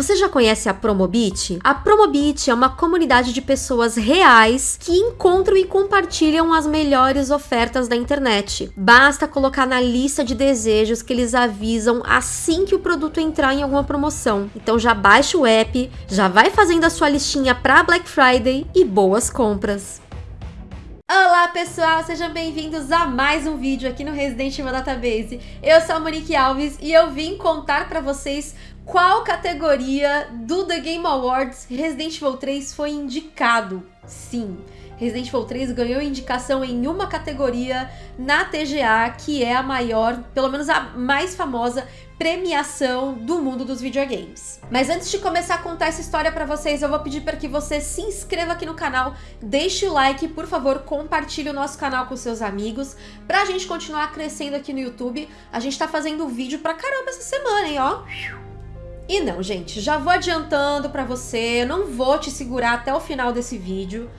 Você já conhece a Promobit? A Promobit é uma comunidade de pessoas reais que encontram e compartilham as melhores ofertas da internet. Basta colocar na lista de desejos que eles avisam assim que o produto entrar em alguma promoção. Então já baixa o app, já vai fazendo a sua listinha para Black Friday e boas compras. Olá pessoal, sejam bem-vindos a mais um vídeo aqui no Resident Evil Database. Eu sou a Monique Alves e eu vim contar para vocês qual categoria do The Game Awards Resident Evil 3 foi indicado. Sim, Resident Evil 3 ganhou indicação em uma categoria na TGA, que é a maior, pelo menos a mais famosa premiação do mundo dos videogames. Mas antes de começar a contar essa história para vocês, eu vou pedir para que você se inscreva aqui no canal, deixe o like, por favor, compartilhe o nosso canal com seus amigos, pra gente continuar crescendo aqui no YouTube. A gente tá fazendo vídeo pra caramba essa semana, hein, ó. E não, gente, já vou adiantando pra você, não vou te segurar até o final desse vídeo.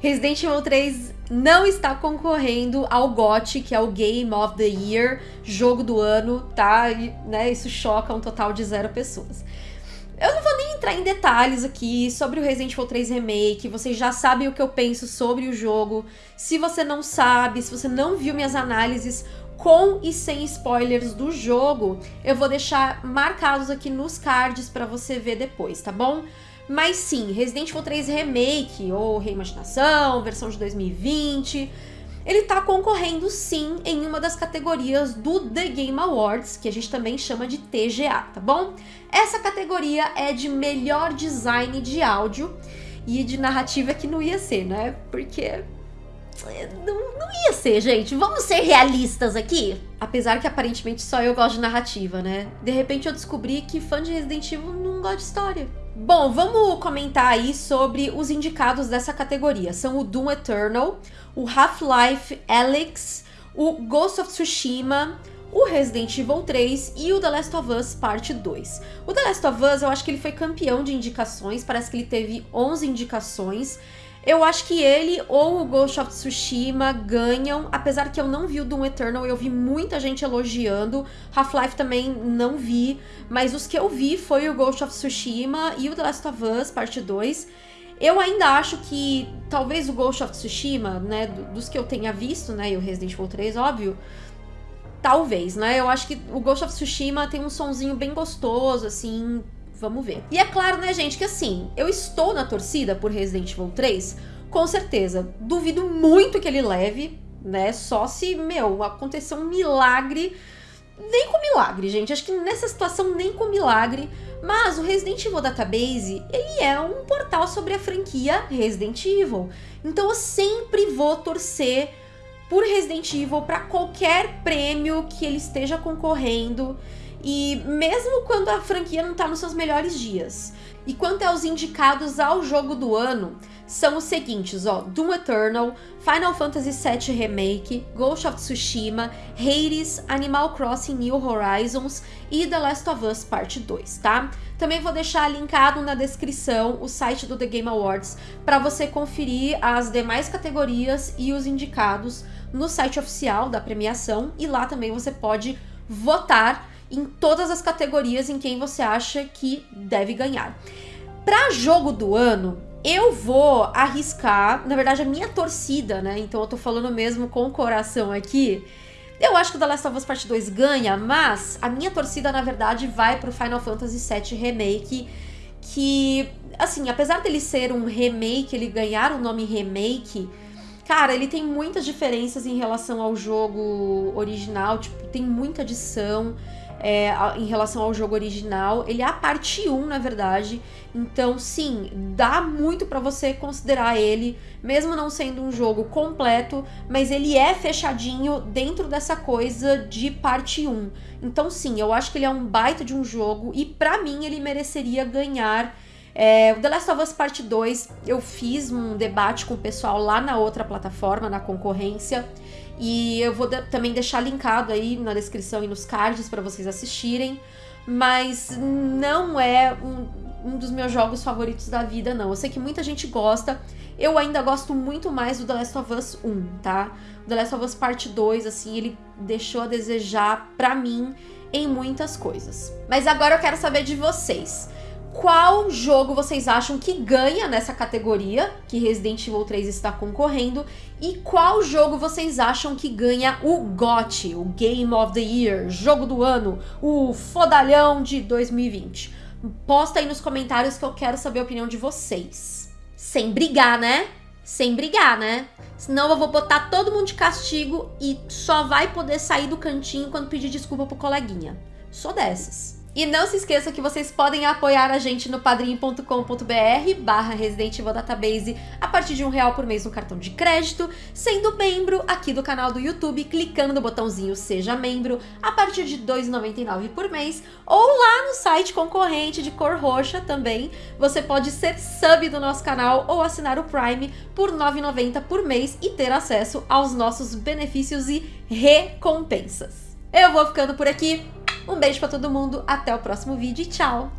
Resident Evil 3 não está concorrendo ao GOT, que é o Game of the Year, jogo do ano, tá? E, né, isso choca um total de zero pessoas. Eu não vou nem entrar em detalhes aqui sobre o Resident Evil 3 Remake, vocês já sabem o que eu penso sobre o jogo. Se você não sabe, se você não viu minhas análises com e sem spoilers do jogo, eu vou deixar marcados aqui nos cards para você ver depois, tá bom? Mas sim, Resident Evil 3 Remake ou reimaginação, versão de 2020, ele tá concorrendo sim em uma das categorias do The Game Awards, que a gente também chama de TGA, tá bom? Essa categoria é de melhor design de áudio e de narrativa que não ia ser, né? Porque não, não ia ser, gente. Vamos ser realistas aqui? Apesar que aparentemente só eu gosto de narrativa, né? De repente eu descobri que fã de Resident Evil não gosta de história. Bom, vamos comentar aí sobre os indicados dessa categoria. São o Doom Eternal, o Half-Life Alyx, o Ghost of Tsushima, o Resident Evil 3 e o The Last of Us Parte 2. O The Last of Us, eu acho que ele foi campeão de indicações, parece que ele teve 11 indicações. Eu acho que ele ou o Ghost of Tsushima ganham, apesar que eu não vi o Doom Eternal, eu vi muita gente elogiando. Half-Life também não vi, mas os que eu vi foi o Ghost of Tsushima e o The Last of Us Parte 2. Eu ainda acho que talvez o Ghost of Tsushima, né, dos que eu tenha visto, né, e o Resident Evil 3, óbvio, talvez, né? Eu acho que o Ghost of Tsushima tem um sonzinho bem gostoso, assim, Vamos ver. E é claro, né, gente, que assim, eu estou na torcida por Resident Evil 3, com certeza. Duvido muito que ele leve, né? Só se, meu, acontecer um milagre. Nem com milagre, gente. Acho que nessa situação nem com milagre. Mas o Resident Evil Database, ele é um portal sobre a franquia Resident Evil. Então eu sempre vou torcer por Resident Evil para qualquer prêmio que ele esteja concorrendo. E mesmo quando a franquia não está nos seus melhores dias. E quanto aos indicados ao jogo do ano, são os seguintes, ó, Doom Eternal, Final Fantasy VII Remake, Ghost of Tsushima, Hades, Animal Crossing New Horizons e The Last of Us Part 2, tá? Também vou deixar linkado na descrição o site do The Game Awards para você conferir as demais categorias e os indicados no site oficial da premiação e lá também você pode votar em todas as categorias em quem você acha que deve ganhar. Para jogo do ano, eu vou arriscar, na verdade a minha torcida, né? Então eu tô falando mesmo com o coração aqui. Eu acho que o The Last of Us Part 2 ganha, mas a minha torcida, na verdade, vai pro Final Fantasy VII Remake, que, assim, apesar dele ser um remake, ele ganhar o nome remake, cara, ele tem muitas diferenças em relação ao jogo original, tipo, tem muita adição, é, em relação ao jogo original. Ele é a parte 1, na verdade. Então, sim, dá muito para você considerar ele, mesmo não sendo um jogo completo, mas ele é fechadinho dentro dessa coisa de parte 1. Então, sim, eu acho que ele é um baita de um jogo e para mim ele mereceria ganhar é, o The Last of Us Part 2, eu fiz um debate com o pessoal lá na outra plataforma, na concorrência, e eu vou de também deixar linkado aí na descrição e nos cards para vocês assistirem. Mas não é um, um, dos meus jogos favoritos da vida, não. Eu sei que muita gente gosta. Eu ainda gosto muito mais do The Last of Us 1, tá? O The Last of Us Part 2, assim, ele deixou a desejar pra mim em muitas coisas. Mas agora eu quero saber de vocês. Qual jogo vocês acham que ganha nessa categoria que Resident Evil 3 está concorrendo e qual jogo vocês acham que ganha o GOT, o Game of the Year, jogo do ano, o fodalhão de 2020. Posta aí nos comentários que eu quero saber a opinião de vocês. Sem brigar, né? Sem brigar, né? Senão eu vou botar todo mundo de castigo e só vai poder sair do cantinho quando pedir desculpa pro coleguinha. Sou dessas. E não se esqueça que vocês podem apoiar a gente no padrim.com.br barra Resident Evil Database a partir de um real por mês no cartão de crédito, sendo membro aqui do canal do YouTube, clicando no botãozinho Seja Membro a partir de R$ 2,99 por mês, ou lá no site concorrente de cor roxa também, você pode ser sub do nosso canal ou assinar o Prime por R$ 9,90 por mês e ter acesso aos nossos benefícios e recompensas. Eu vou ficando por aqui, um beijo pra todo mundo, até o próximo vídeo e tchau!